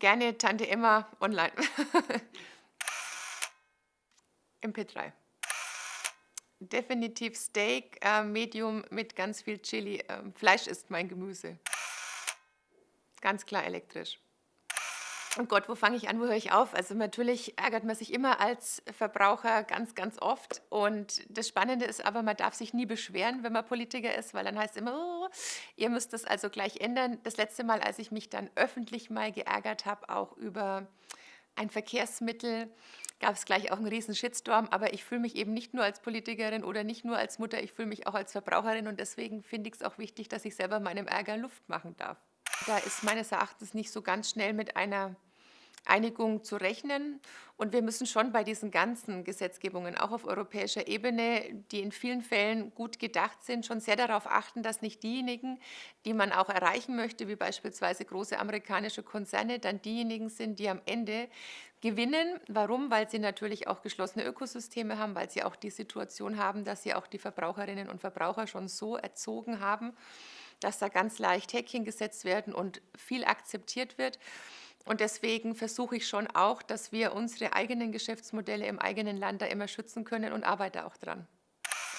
Gerne Tante Emma online. MP3. Definitiv Steak, äh, Medium mit ganz viel Chili. Ähm, Fleisch ist mein Gemüse. Ganz klar elektrisch. Und Gott, wo fange ich an, wo höre ich auf? Also natürlich ärgert man sich immer als Verbraucher ganz, ganz oft. Und das Spannende ist aber, man darf sich nie beschweren, wenn man Politiker ist, weil dann heißt es immer, oh, ihr müsst das also gleich ändern. Das letzte Mal, als ich mich dann öffentlich mal geärgert habe, auch über ein Verkehrsmittel, gab es gleich auch einen riesen Shitstorm, aber ich fühle mich eben nicht nur als Politikerin oder nicht nur als Mutter, ich fühle mich auch als Verbraucherin und deswegen finde ich es auch wichtig, dass ich selber meinem Ärger Luft machen darf. Da ist meines Erachtens nicht so ganz schnell mit einer Einigung zu rechnen. Und wir müssen schon bei diesen ganzen Gesetzgebungen, auch auf europäischer Ebene, die in vielen Fällen gut gedacht sind, schon sehr darauf achten, dass nicht diejenigen, die man auch erreichen möchte, wie beispielsweise große amerikanische Konzerne, dann diejenigen sind, die am Ende gewinnen. Warum? Weil sie natürlich auch geschlossene Ökosysteme haben, weil sie auch die Situation haben, dass sie auch die Verbraucherinnen und Verbraucher schon so erzogen haben, dass da ganz leicht Häkchen gesetzt werden und viel akzeptiert wird. Und deswegen versuche ich schon auch, dass wir unsere eigenen Geschäftsmodelle im eigenen Land da immer schützen können und arbeite auch dran.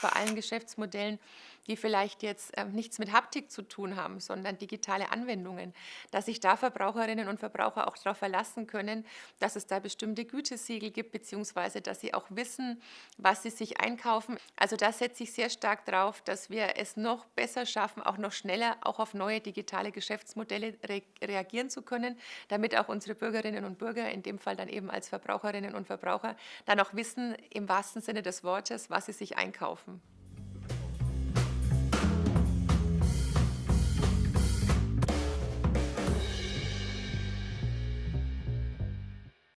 Bei allen Geschäftsmodellen die vielleicht jetzt äh, nichts mit Haptik zu tun haben, sondern digitale Anwendungen, dass sich da Verbraucherinnen und Verbraucher auch darauf verlassen können, dass es da bestimmte Gütesiegel gibt, beziehungsweise dass sie auch wissen, was sie sich einkaufen. Also da setze ich sehr stark drauf, dass wir es noch besser schaffen, auch noch schneller auch auf neue digitale Geschäftsmodelle re reagieren zu können, damit auch unsere Bürgerinnen und Bürger, in dem Fall dann eben als Verbraucherinnen und Verbraucher, dann auch wissen, im wahrsten Sinne des Wortes, was sie sich einkaufen.